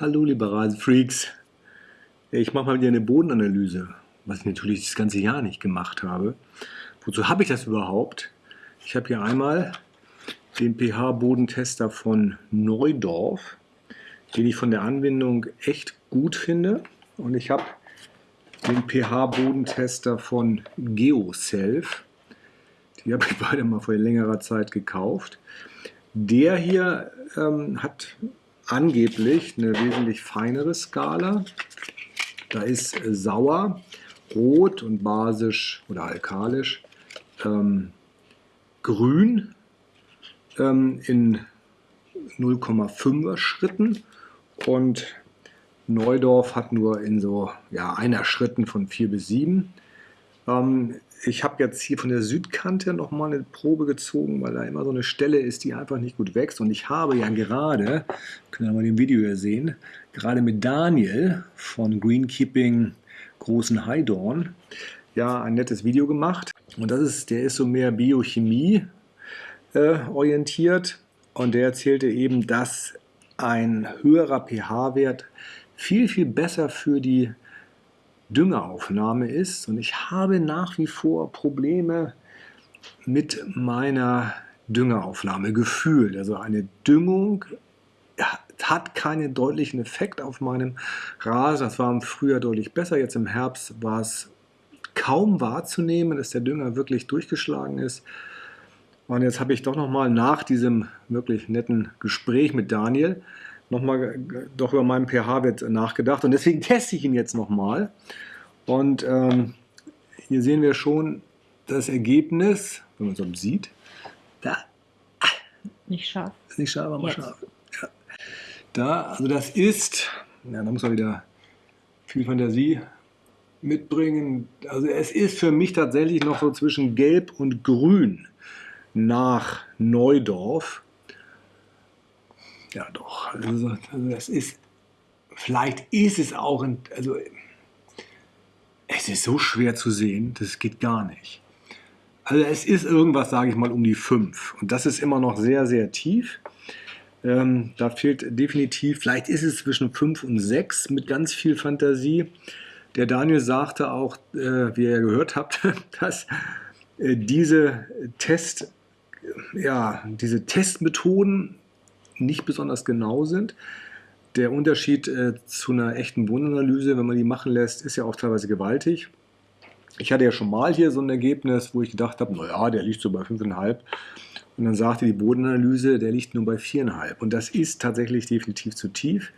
Hallo liebe Rasenfreaks. Ich mache mal wieder eine Bodenanalyse, was ich natürlich das ganze Jahr nicht gemacht habe. Wozu habe ich das überhaupt? Ich habe hier einmal den pH-Bodentester von Neudorf, den ich von der Anwendung echt gut finde. Und ich habe den pH-Bodentester von GeoSelf. Die habe ich beide mal vor längerer Zeit gekauft. Der hier ähm, hat angeblich eine wesentlich feinere Skala. Da ist äh, sauer, rot und basisch oder alkalisch, ähm, grün ähm, in 0,5er Schritten und Neudorf hat nur in so ja, einer Schritten von 4 bis 7. Ähm, ich habe jetzt hier von der Südkante nochmal eine Probe gezogen, weil da immer so eine Stelle ist, die einfach nicht gut wächst. Und ich habe ja gerade, können wir mal im Video hier sehen, gerade mit Daniel von Greenkeeping Großen Heidorn ja ein nettes Video gemacht. Und das ist, der ist so mehr Biochemie äh, orientiert. Und der erzählte eben, dass ein höherer pH-Wert viel, viel besser für die Düngeraufnahme ist. Und ich habe nach wie vor Probleme mit meiner Düngeraufnahme gefühlt. Also eine Düngung hat keinen deutlichen Effekt auf meinem Rasen. Das war im Frühjahr deutlich besser. Jetzt im Herbst war es kaum wahrzunehmen, dass der Dünger wirklich durchgeschlagen ist. Und jetzt habe ich doch nochmal nach diesem wirklich netten Gespräch mit Daniel nochmal doch über meinen pH-Wert nachgedacht und deswegen teste ich ihn jetzt nochmal. Und ähm, hier sehen wir schon das Ergebnis, wenn man es so sieht. Da. Nicht scharf. Nicht scharf, aber jetzt. scharf. Ja. Da, also das ist, ja, da muss man wieder viel Fantasie mitbringen. Also es ist für mich tatsächlich noch so zwischen Gelb und Grün nach Neudorf. Ja, doch. Also, das ist, vielleicht ist es auch, ein, also es ist so schwer zu sehen, das geht gar nicht. Also es ist irgendwas, sage ich mal, um die 5. Und das ist immer noch sehr, sehr tief. Ähm, da fehlt definitiv, vielleicht ist es zwischen 5 und 6 mit ganz viel Fantasie. Der Daniel sagte auch, äh, wie ihr gehört habt, dass äh, diese Test, ja, diese Testmethoden nicht besonders genau sind. Der Unterschied äh, zu einer echten Bodenanalyse, wenn man die machen lässt, ist ja auch teilweise gewaltig. Ich hatte ja schon mal hier so ein Ergebnis, wo ich gedacht habe, naja, der liegt so bei 5,5. Und dann sagte die Bodenanalyse, der liegt nur bei 4,5. Und das ist tatsächlich definitiv zu tief.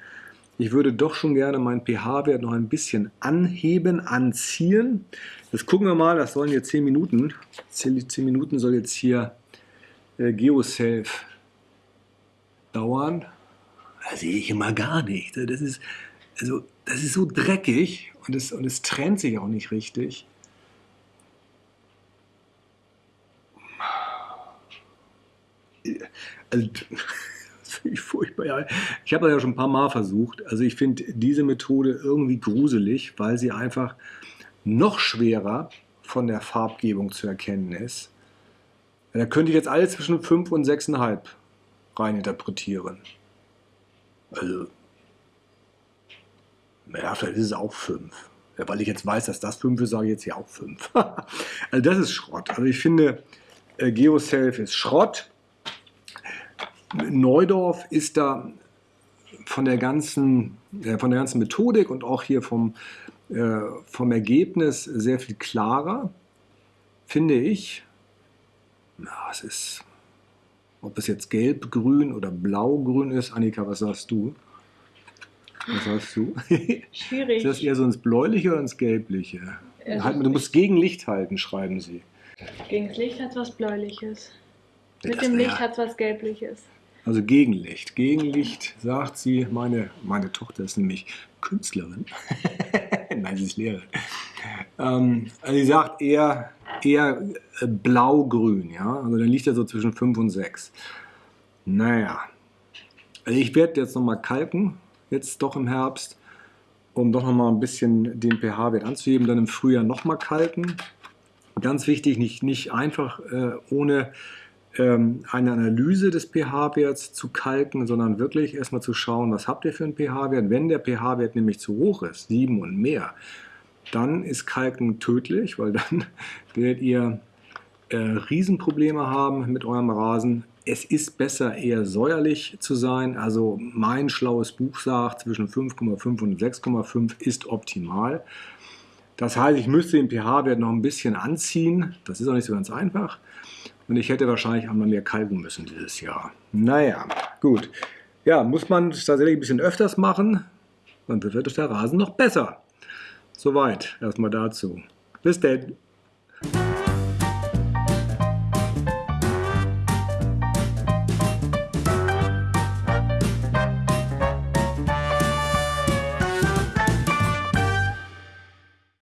Ich würde doch schon gerne meinen pH-Wert noch ein bisschen anheben, anziehen. Das gucken wir mal, das sollen jetzt 10 Minuten. 10, 10 Minuten soll jetzt hier äh, GeoSelf dauern, da sehe ich immer gar nicht. Das ist, also, das ist so dreckig und es, und es trennt sich auch nicht richtig. Also, ich furchtbar. Ich habe das ja schon ein paar Mal versucht. Also ich finde diese Methode irgendwie gruselig, weil sie einfach noch schwerer von der Farbgebung zu erkennen ist. Da könnte ich jetzt alles zwischen 5 und 6,5 reininterpretieren. Also, naja, vielleicht ist es auch 5. Ja, weil ich jetzt weiß, dass das 5 ist, sage ich jetzt hier auch 5. also das ist Schrott. Also ich finde, äh, GeoSelf ist Schrott. Neudorf ist da von der ganzen, äh, von der ganzen Methodik und auch hier vom, äh, vom Ergebnis sehr viel klarer, finde ich. Ja, es ist ob es jetzt gelb-grün oder blau-grün ist. Annika, was sagst du? Was sagst du? Schwierig. Ist das eher so ins Bläuliche oder ins Gelbliche? Also du musst gegen Licht halten, schreiben sie. Gegen das Licht hat es was Bläuliches. Ja, Mit dem Licht ja. hat es was Gelbliches. Also Gegenlicht. Gegenlicht, sagt sie, meine, meine Tochter ist nämlich Künstlerin. Nein, sie ist Lehrerin. Ähm, also sie sagt eher eher äh, blau-grün, ja. Also dann liegt er so zwischen 5 und 6. Naja, also ich werde jetzt nochmal kalken, jetzt doch im Herbst, um doch nochmal ein bisschen den pH-Wert anzuheben, dann im Frühjahr nochmal kalken. Ganz wichtig, nicht, nicht einfach äh, ohne ähm, eine Analyse des pH-Werts zu kalken, sondern wirklich erstmal zu schauen, was habt ihr für einen pH-Wert. Wenn der pH-Wert nämlich zu hoch ist, 7 und mehr, dann ist Kalken tödlich, weil dann werdet ihr äh, Riesenprobleme haben mit eurem Rasen. Es ist besser, eher säuerlich zu sein. Also mein schlaues Buch sagt, zwischen 5,5 und 6,5 ist optimal. Das heißt, ich müsste den pH-Wert noch ein bisschen anziehen. Das ist auch nicht so ganz einfach. Und ich hätte wahrscheinlich einmal mehr kalken müssen dieses Jahr. Naja, gut. Ja, muss man tatsächlich ein bisschen öfters machen, dann wird der Rasen noch besser. Soweit erstmal dazu. Bis denn.